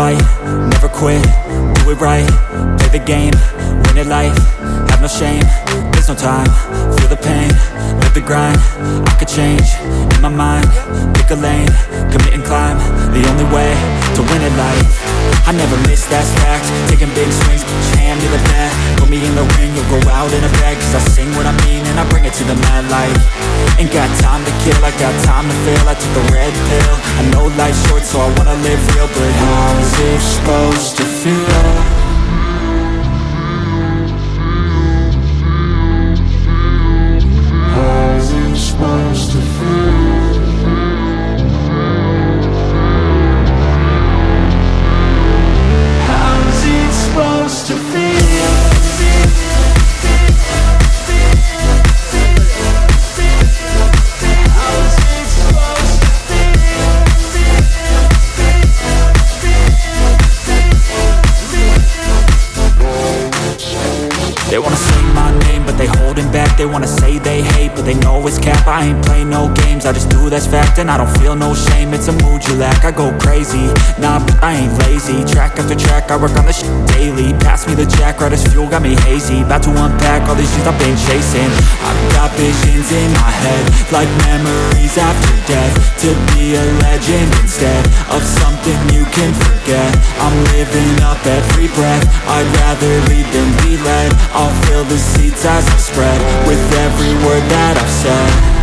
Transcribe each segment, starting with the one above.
fight, never quit, do it right, play the game, win it life, have no shame, there's no time, feel the pain, live the grind, I could change, in my mind, pick a lane, commit and climb, the only way to win it life, I never miss, that's fact, taking big swings, your hand to the bat, put me in the ring, you'll go out in a bag, cause I sing what I mean and I bring it to the mad light, ain't got time to kill, I got time to feel, I took the red pill, I know life's short so I wanna live real, but how is it supposed to feel? I ain't play no games, I just do that's fact And I don't feel no shame, it's a mood you lack I go crazy, nah, but I ain't lazy. Track after track, I work on this daily. Pass me the jack, right as fuel, got me hazy. About to unpack all these things I've been chasing. I've got visions in my head Like memories after death To be a legend instead Of something you can forget. I'm living up every breath I'd rather lead than be led. I'll fill the seats as I spread With every word that I've said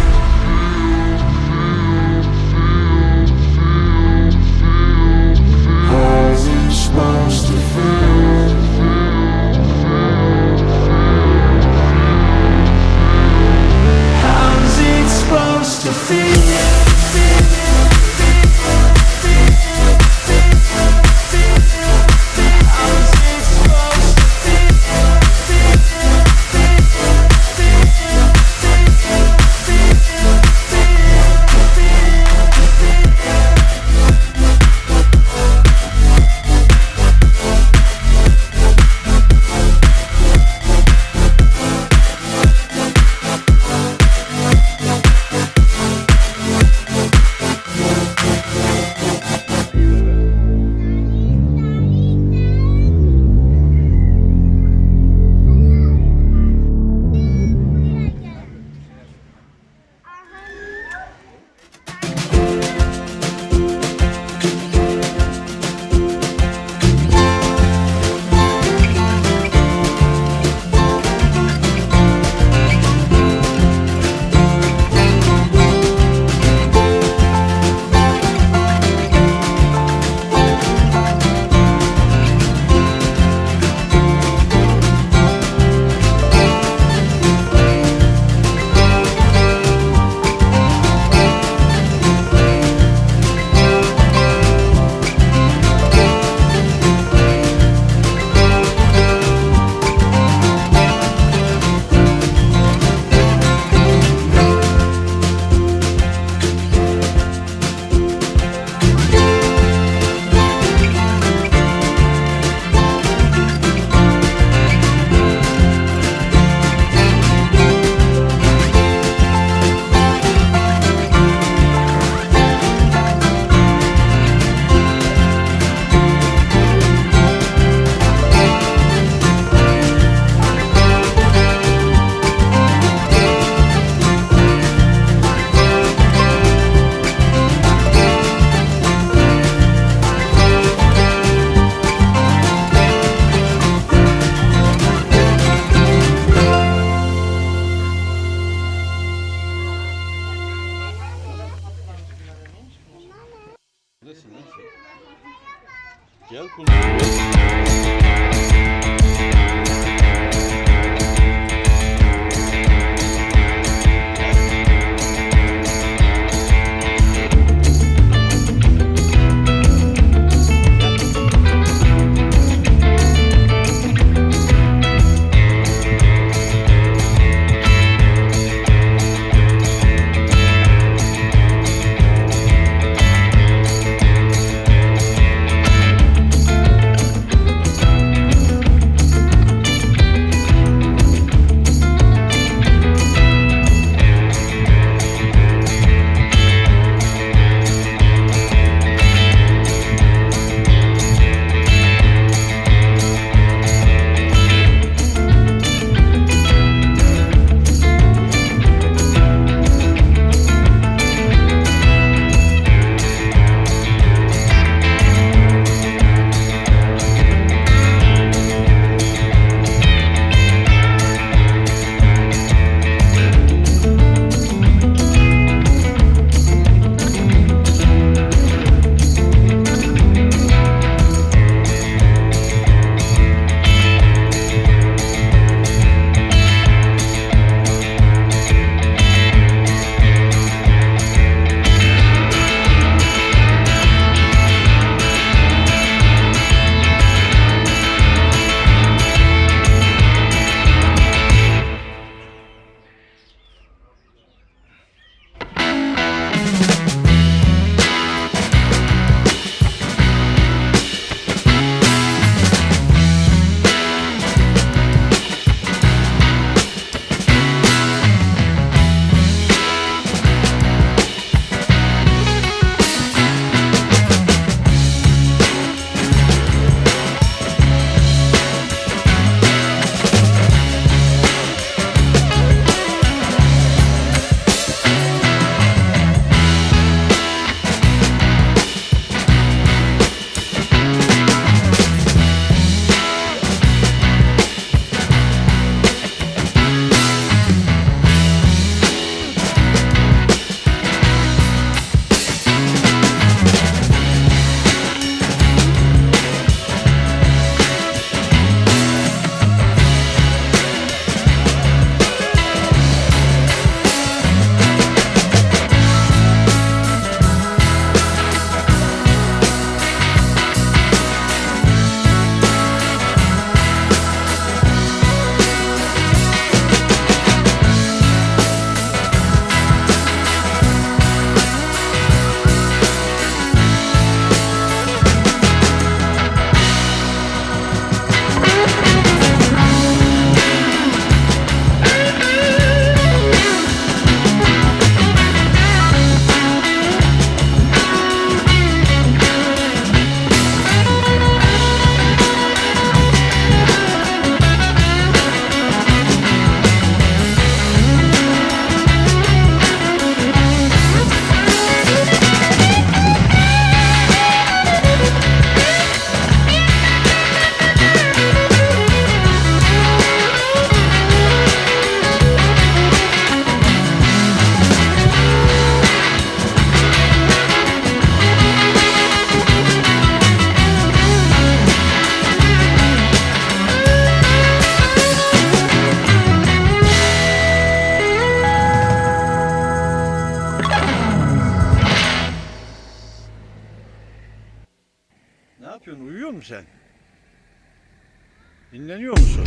Dinleniyor musun?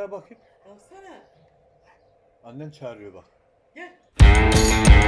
Ayağa bakayım. Baksana. Annen çağırıyor bak. Gel.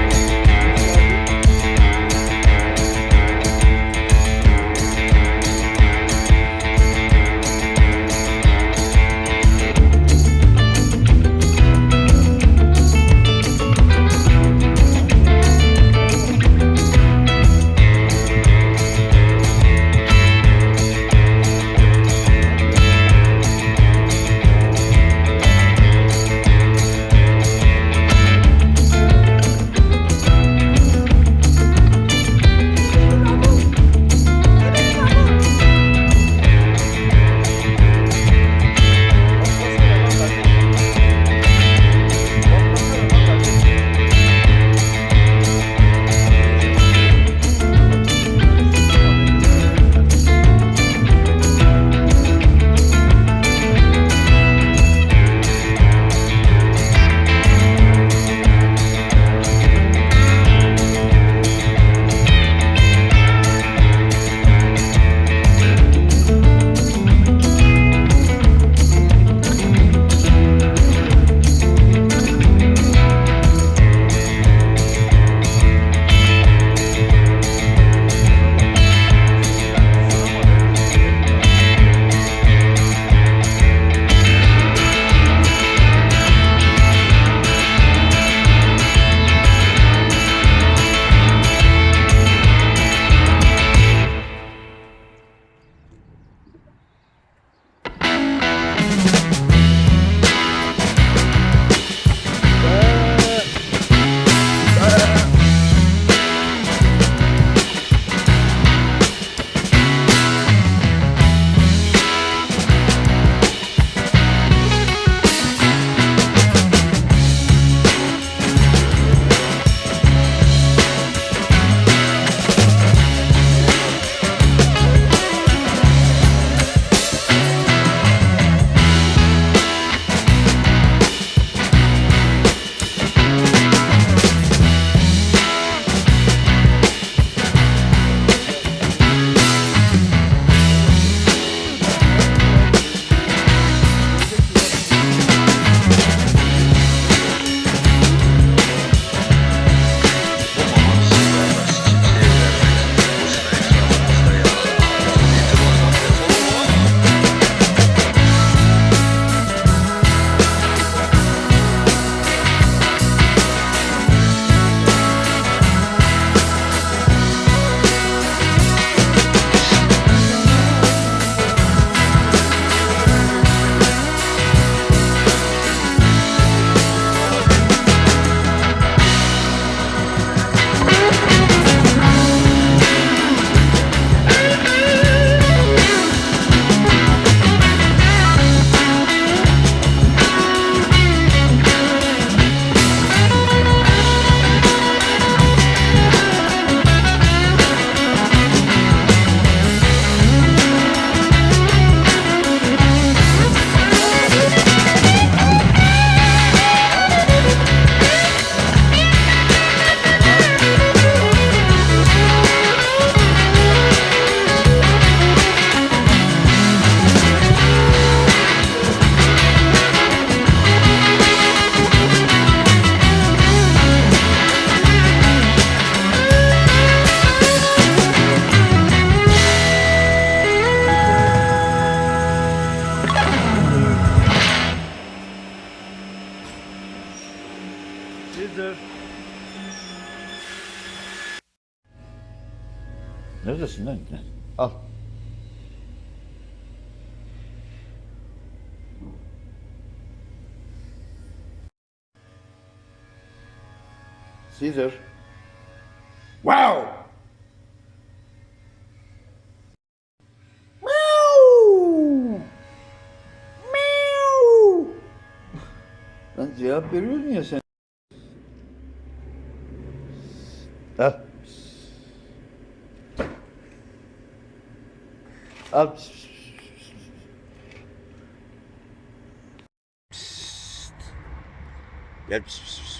Neredesin lan? Al. Caesar. Wow! Meow! Meow! Lan cevap veriyorsun ya sen. Al. Al. Gel.